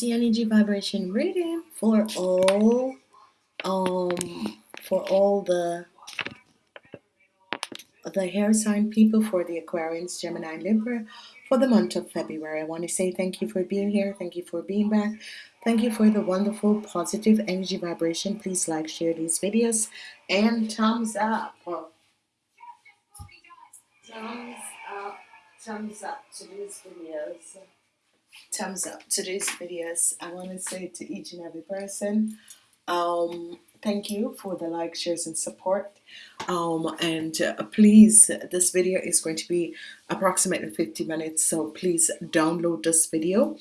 The energy vibration reading for all um for all the the air sign people for the Aquarians, Gemini, Libra for the month of February. I want to say thank you for being here. Thank you for being back. Thank you for the wonderful positive energy vibration. Please like, share these videos, and thumbs up. Thumbs up. Thumbs up to these videos. Thumbs up to these videos. I want to say to each and every person, um, thank you for the like shares and support. Um, and uh, please this video is going to be approximately 50 minutes so please download this video.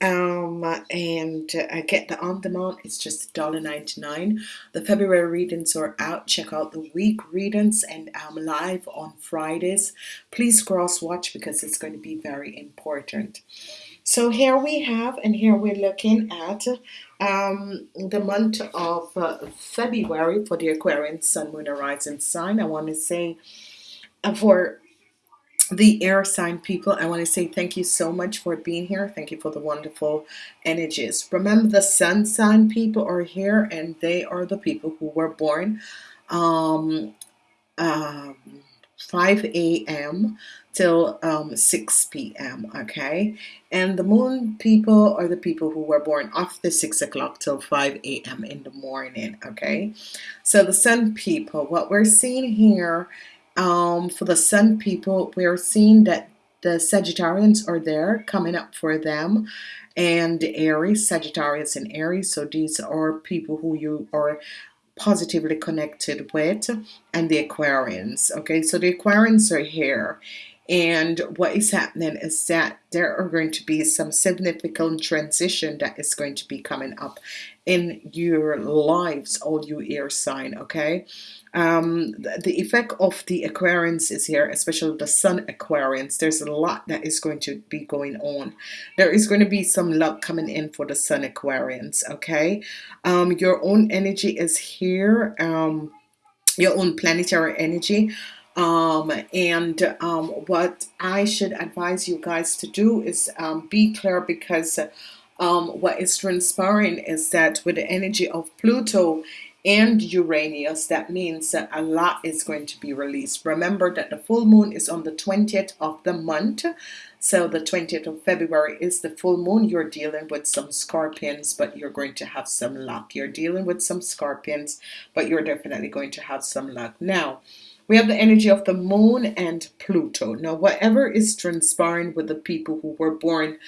Um, and uh, get the on-demand it's just $1.99 the February readings are out. Check out the week readings and I'm live on Fridays. Please cross watch because it's going to be very important so here we have and here we're looking at um, the month of uh, February for the Aquarian Sun Moon Horizon sign I want to say uh, for the air sign people I want to say thank you so much for being here thank you for the wonderful energies remember the sun sign people are here and they are the people who were born um, um 5 a.m. till um, 6 p.m. okay and the moon people are the people who were born after 6 o'clock till 5 a.m. in the morning okay so the sun people what we're seeing here um, for the sun people we're seeing that the Sagittarians are there coming up for them and Aries Sagittarius and Aries so these are people who you are positively connected with and the Aquarians okay so the Aquarians are here and what is happening is that there are going to be some significant transition that is going to be coming up in your lives all you air sign okay? Um, the, effect of the Aquarians is here especially the Sun Aquarians. There's a lot that is going to be going on. There is going to be some luck coming in for the Sun Aquarians okay? Um, your own energy is here. Um, your own planetary energy um, and um, what I should advise you guys to do is um, be clear because um, what is transpiring is that with the energy of Pluto and Uranus that means that a lot is going to be released. Remember that the full moon is on the 20th of the month. So the 20th of February is the full moon. You're dealing with some scorpions but you're going to have some luck. You're dealing with some scorpions but you're definitely going to have some luck. Now we have the energy of the moon and Pluto now whatever is transpiring with the people who were born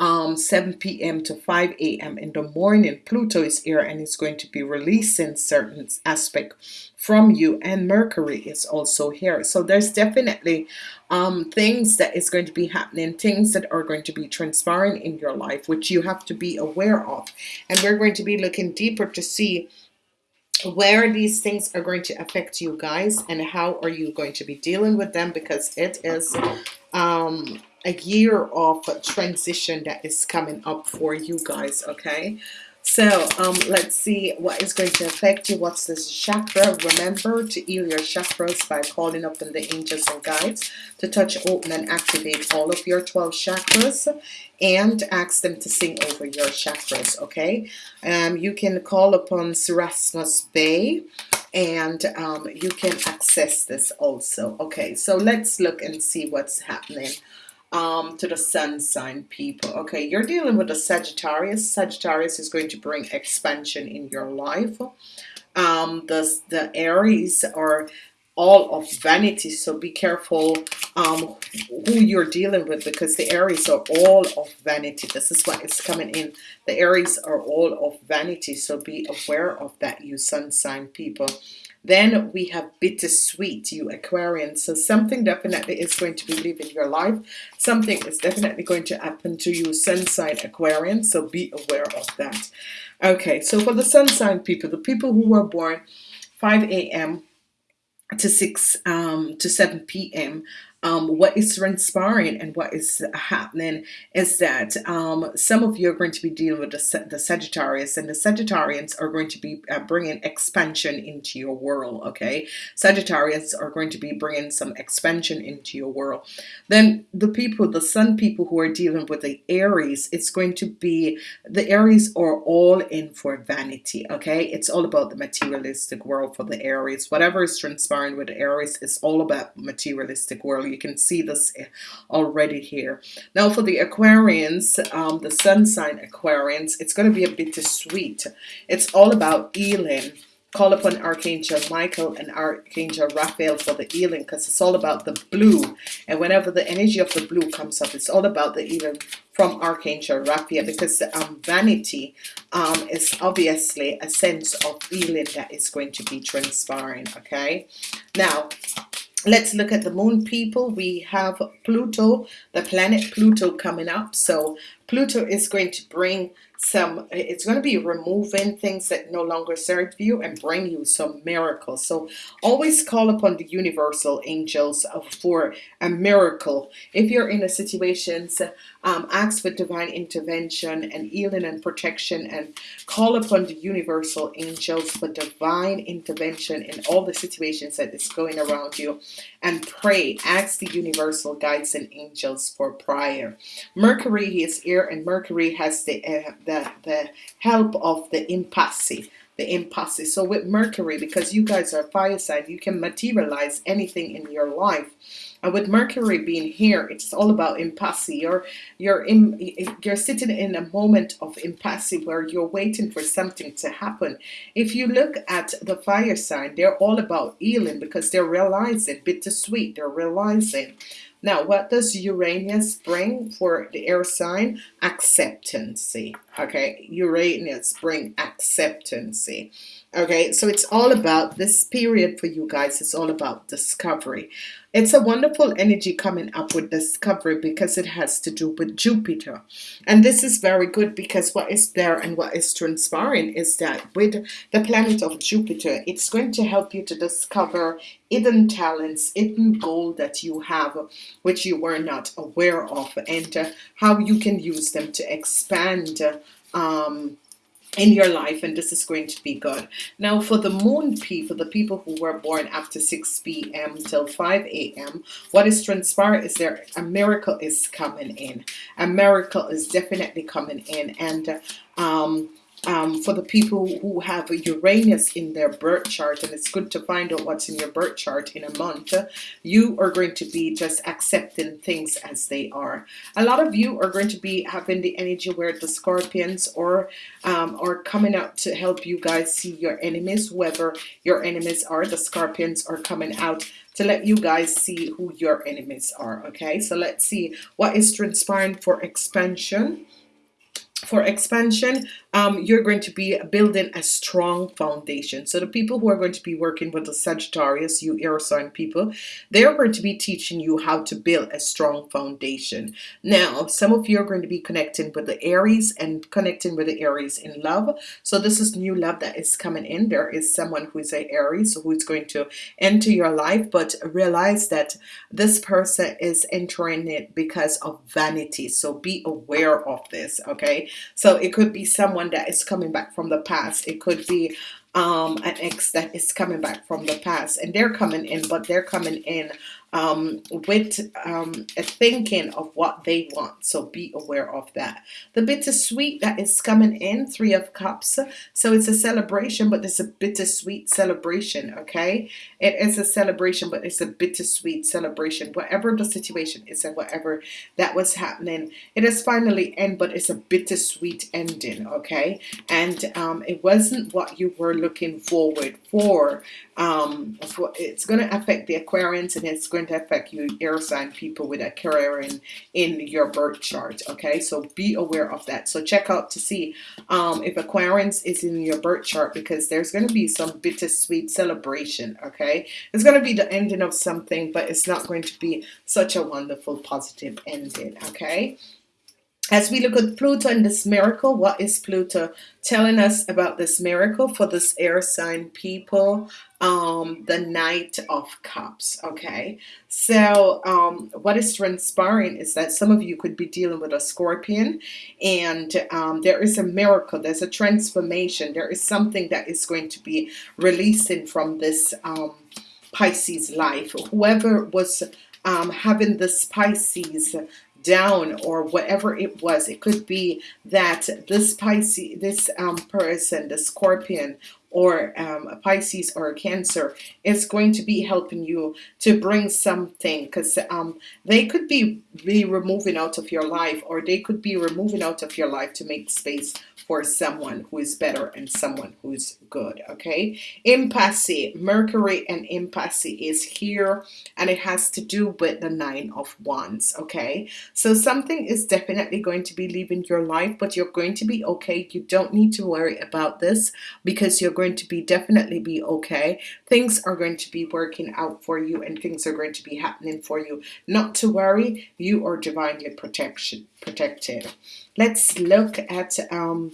um, 7 p.m. to 5 a.m. in the morning Pluto is here and it's going to be releasing certain aspect from you and Mercury is also here so there's definitely um, things that is going to be happening things that are going to be transpiring in your life which you have to be aware of and we're going to be looking deeper to see where these things are going to affect you guys and how are you going to be dealing with them because it is um, a year of transition that is coming up for you guys okay so um, let's see what is going to affect you. What's this chakra? Remember to heal your chakras by calling up in the angels and guides to touch open and activate all of your 12 chakras and ask them to sing over your chakras okay? Um, you can call upon Serapis Bey and um, you can access this also okay? So let's look and see what's happening um, to the sun sign people okay? You're dealing with a Sagittarius. Sagittarius is going to bring expansion in your life. Um, the, the Aries are all of vanity so be careful um, who you're dealing with because the Aries are all of vanity. This is what is coming in. The Aries are all of vanity so be aware of that you sun sign people then we have bittersweet you Aquarian. So something definitely is going to be leaving your life. Something is definitely going to happen to you sun sign Aquarian. So be aware of that. Okay so for the sun sign people the people who were born 5 a.m to 6 um, to 7 p.m. um, what is transpiring and what is happening is that um, some of you are going to be dealing with the, the Sagittarius and the Sagittarians are going to be uh, bringing expansion into your world okay? Sagittarians are going to be bringing some expansion into your world. Then the people the sun people who are dealing with the Aries it's going to be the Aries are all in for vanity okay? It's all about the materialistic world for the Aries. Whatever is transpiring with Aries is all about materialistic world you can see this already here. Now for the Aquarians um, the sun sign Aquarians it's going to be a bittersweet it's all about healing call upon Archangel Michael and Archangel Raphael for the healing because it's all about the blue. And whenever the energy of the blue comes up it's all about the healing from Archangel Raphael because the um, vanity um, is obviously a sense of healing that is going to be transpiring okay? Now let's look at the moon people. We have Pluto the planet Pluto coming up. So Pluto is going to bring some it's going to be removing things that no longer serve you and bring you some miracles. So always call upon the universal angels for a miracle. If you're in a situation um, ask for divine intervention and healing and protection and call upon the universal angels for divine intervention in all the situations that is going around you. And pray ask the universal guides and angels for prayer. Mercury is here and Mercury has the uh, the, the help of the impasse the impasse. So with Mercury because you guys are fire sign you can materialize anything in your life. And with Mercury being here it's all about impasse. You're you're in you're sitting in a moment of impasse where you're waiting for something to happen. If you look at the fire sign they're all about healing because they're realizing bittersweet they're realizing now, what does Uranus bring for the air sign? Acceptance. Okay, Uranus bring acceptance. Okay, so it's all about this period for you guys. It's all about discovery. It's a wonderful energy coming up with discovery because it has to do with Jupiter. And this is very good because what is there and what is transpiring is that with the planet of Jupiter, it's going to help you to discover hidden talents, hidden gold that you have, which you were not aware of, and uh, how you can use them to expand um, in your life and this is going to be good. Now for the moon people the people who were born after 6 p.m till 5 a.m what is transpired is there a miracle is coming in. A miracle is definitely coming in and um um, for the people who have Uranus in their birth chart and it's good to find out what's in your birth chart in a month you are going to be just accepting things as they are. A lot of you are going to be having the energy where the scorpions or um, are coming out to help you guys see your enemies whoever your enemies are the scorpions are coming out to let you guys see who your enemies are okay? So let's see what is transpiring for expansion for expansion um, you're going to be building a strong foundation. So the people who are going to be working with the Sagittarius you air sign people they're going to be teaching you how to build a strong foundation. Now some of you are going to be connecting with the Aries and connecting with the Aries in love. So this is new love that is coming in. There is someone who is a Aries who is going to enter your life but realize that this person is entering it because of vanity. So be aware of this okay so it could be someone that is coming back from the past. It could be um, an ex that is coming back from the past and they're coming in but they're coming in um, with um, a thinking of what they want. So be aware of that. The bittersweet that is coming in three of cups. So it's a celebration but it's a bittersweet celebration okay? It is a celebration but it's a bittersweet celebration. Whatever the situation is and whatever that was happening it has finally end but it's a bittersweet ending okay? And um, it wasn't what you were looking forward for um, it's going to affect the Aquarians and it's going to affect you air sign people with Aquarian in your birth chart okay? So be aware of that. So check out to see um, if Aquarians is in your birth chart because there's going to be some bittersweet celebration okay? It's going to be the ending of something but it's not going to be such a wonderful positive ending okay as we look at Pluto and this miracle, what is Pluto telling us about this miracle for this air sign people? Um, the Knight of Cups. Okay, so um, what is transpiring is that some of you could be dealing with a Scorpion, and um, there is a miracle. There's a transformation. There is something that is going to be releasing from this um, Pisces life. Whoever was um, having this Pisces down or whatever it was. It could be that this Pisces this um, person the scorpion or um, a Pisces or a Cancer is going to be helping you to bring something because um, they could be be removing out of your life or they could be removing out of your life to make space for someone who is better and someone who's good okay? Impasse Mercury and impasse is here and it has to do with the nine of wands okay? So something is definitely going to be leaving your life but you're going to be okay. You don't need to worry about this because you're going to be definitely be okay. Things are going to be working out for you and things are going to be happening for you. Not to worry you are divinely protection protected. Let's look at um,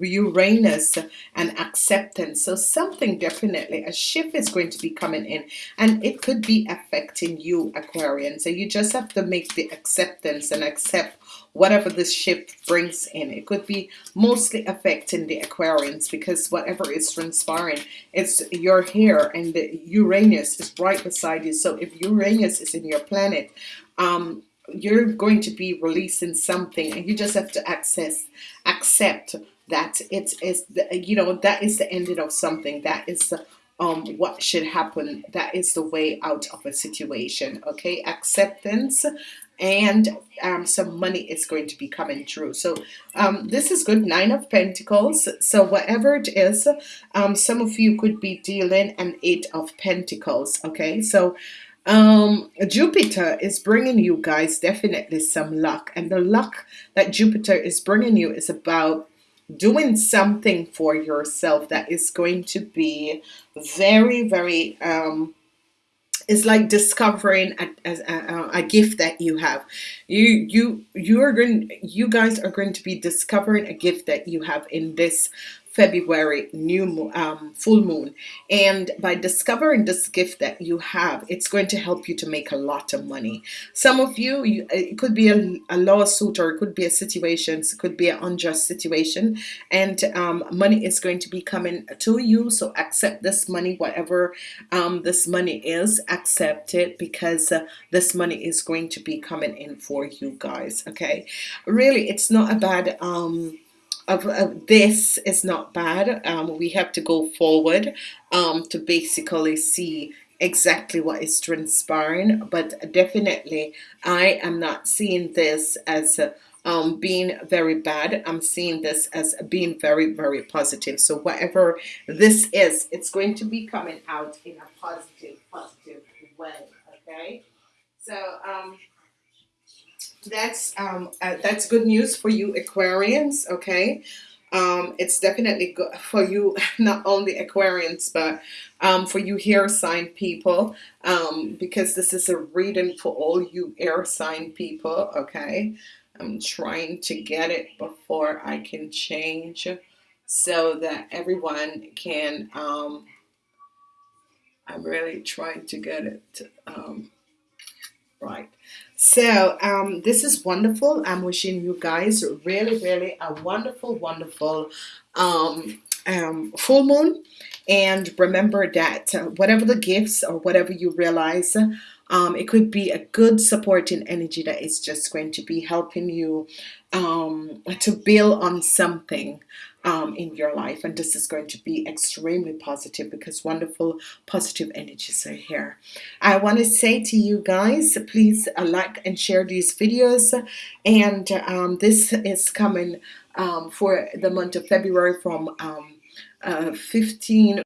Uranus and acceptance. So something definitely a shift is going to be coming in and it could be affecting you Aquarian. So you just have to make the acceptance and accept whatever this shift brings in. It could be mostly affecting the Aquarians because whatever is transpiring it's your hair and the Uranus is right beside you. So if Uranus is in your planet um, you're going to be releasing something and you just have to access accept that it is the, you know that is the ending of something. That is um what should happen. That is the way out of a situation okay? Acceptance and um, some money is going to be coming through. So um, this is good. Nine of Pentacles. So whatever it is um, some of you could be dealing an eight of Pentacles okay? So um Jupiter is bringing you guys definitely some luck. And the luck that Jupiter is bringing you is about doing something for yourself that is going to be very very um it's like discovering a, a, a, gift that you have. You you you are going you guys are going to be discovering a gift that you have in this February new moon, um, full moon. And by discovering this gift that you have it's going to help you to make a lot of money. Some of you, you it could be a, a, lawsuit or it could be a situation it could be an unjust situation. And um, money is going to be coming to you. So accept this money whatever um, this money is accept it because uh, this money is going to be coming in for you guys okay? Really it's not a bad um, of, of this is not bad. Um, we have to go forward um, to basically see exactly what is transpiring. But definitely I am not seeing this as um, being very bad. I'm seeing this as being very very positive. So whatever this is it's going to be coming out in a positive positive way okay? So um, that's um, uh, that's good news for you Aquarians okay? Um, it's definitely good for you not only Aquarians but um, for you air sign people um, because this is a reading for all you air sign people okay? I'm trying to get it before I can change so that everyone can um, I'm really trying to get it um, right so um, this is wonderful. I'm wishing you guys really really a wonderful wonderful um, um, full moon. And remember that uh, whatever the gifts or whatever you realize um, it could be a good supporting energy that is just going to be helping you um, to build on something um, in your life. And this is going to be extremely positive because wonderful positive energies are here. I want to say to you guys please uh, like and share these videos. And um, this is coming um, for the month of February from um, uh, 15